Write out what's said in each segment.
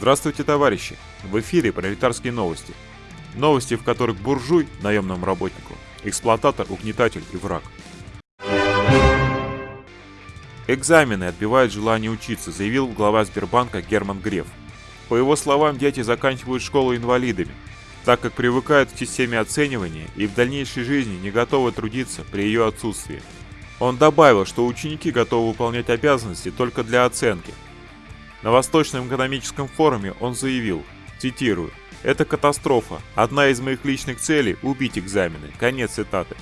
Здравствуйте, товарищи! В эфире пролетарские новости. Новости, в которых буржуй – наемному работнику, эксплуататор, угнетатель и враг. Экзамены отбивают желание учиться, заявил глава Сбербанка Герман Греф. По его словам, дети заканчивают школу инвалидами, так как привыкают к системе оценивания и в дальнейшей жизни не готовы трудиться при ее отсутствии. Он добавил, что ученики готовы выполнять обязанности только для оценки. На Восточном экономическом форуме он заявил, цитирую, «Это катастрофа. Одна из моих личных целей – убить экзамены». Конец цитаты.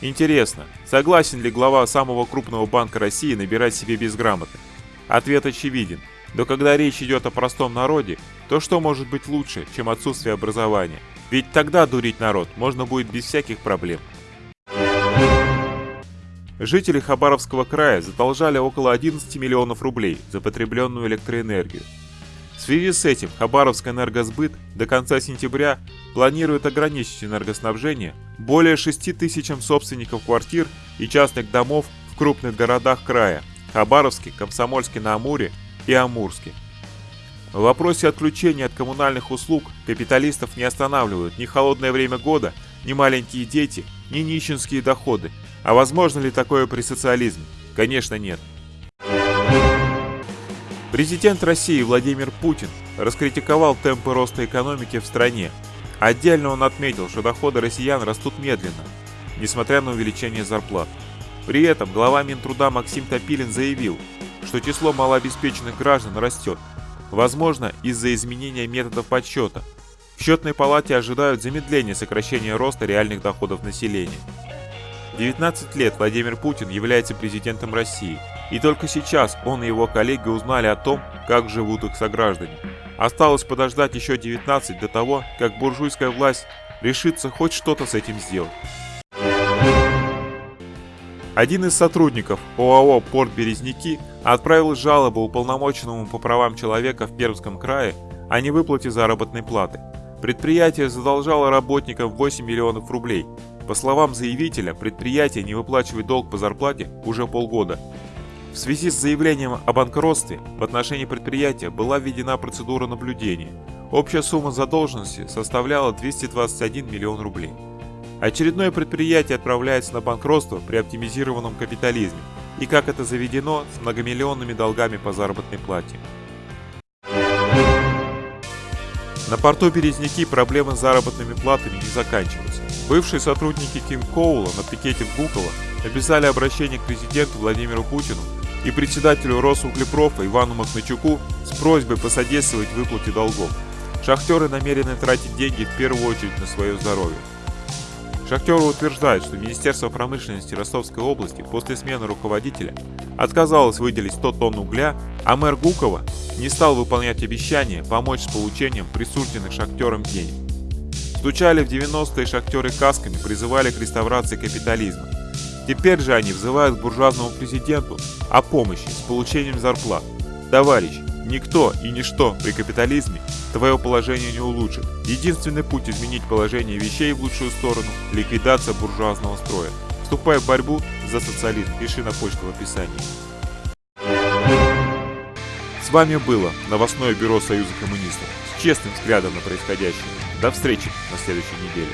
Интересно, согласен ли глава самого крупного банка России набирать себе безграмотных? Ответ очевиден. Но когда речь идет о простом народе, то что может быть лучше, чем отсутствие образования? Ведь тогда дурить народ можно будет без всяких проблем. Жители Хабаровского края задолжали около 11 миллионов рублей за потребленную электроэнергию. В связи с этим Хабаровск энергосбыт до конца сентября планирует ограничить энергоснабжение более 6 тысячам собственников квартир и частных домов в крупных городах края – Хабаровске, Комсомольске-на-Амуре и Амурске. В вопросе отключения от коммунальных услуг капиталистов не останавливают ни холодное время года, ни маленькие дети, ни нищенские доходы. А возможно ли такое при социализме? Конечно нет. Президент России Владимир Путин раскритиковал темпы роста экономики в стране. Отдельно он отметил, что доходы россиян растут медленно, несмотря на увеличение зарплат. При этом глава Минтруда Максим Топилин заявил, что число малообеспеченных граждан растет, возможно из-за изменения методов подсчета. В счетной палате ожидают замедления сокращения роста реальных доходов населения. 19 лет Владимир Путин является президентом России – и только сейчас он и его коллеги узнали о том, как живут их сограждане. Осталось подождать еще 19 до того, как буржуйская власть решится хоть что-то с этим сделать. Один из сотрудников ОАО «Порт Березники» отправил жалобу уполномоченному по правам человека в Пермском крае о невыплате заработной платы. Предприятие задолжало работникам 8 миллионов рублей. По словам заявителя, предприятие не выплачивает долг по зарплате уже полгода, в связи с заявлением о банкротстве в отношении предприятия была введена процедура наблюдения. Общая сумма задолженности составляла 221 миллион рублей. Очередное предприятие отправляется на банкротство при оптимизированном капитализме и, как это заведено, с многомиллионными долгами по заработной плате. На порту Березники проблемы с заработными платами не заканчиваются. Бывшие сотрудники Ким Коула на пикете в Гуково написали обращение к президенту Владимиру Путину и председателю Росуглепрофа Ивану Махначуку с просьбой посодействовать выплате долгов. Шахтеры намерены тратить деньги в первую очередь на свое здоровье. Шахтеры утверждают, что Министерство промышленности Ростовской области после смены руководителя отказалось выделить 100 тонн угля, а мэр Гукова не стал выполнять обещание помочь с получением присужденных шахтерам денег. Стучали в 90-е шахтеры касками, призывали к реставрации капитализма. Теперь же они взывают к буржуазному президенту о помощи с получением зарплат. Товарищ, никто и ничто при капитализме твое положение не улучшит. Единственный путь изменить положение вещей в лучшую сторону – ликвидация буржуазного строя. Вступай в борьбу за социализм, пиши на почту в описании. С вами было новостное бюро Союза коммунистов с честным взглядом на происходящее. До встречи на следующей неделе.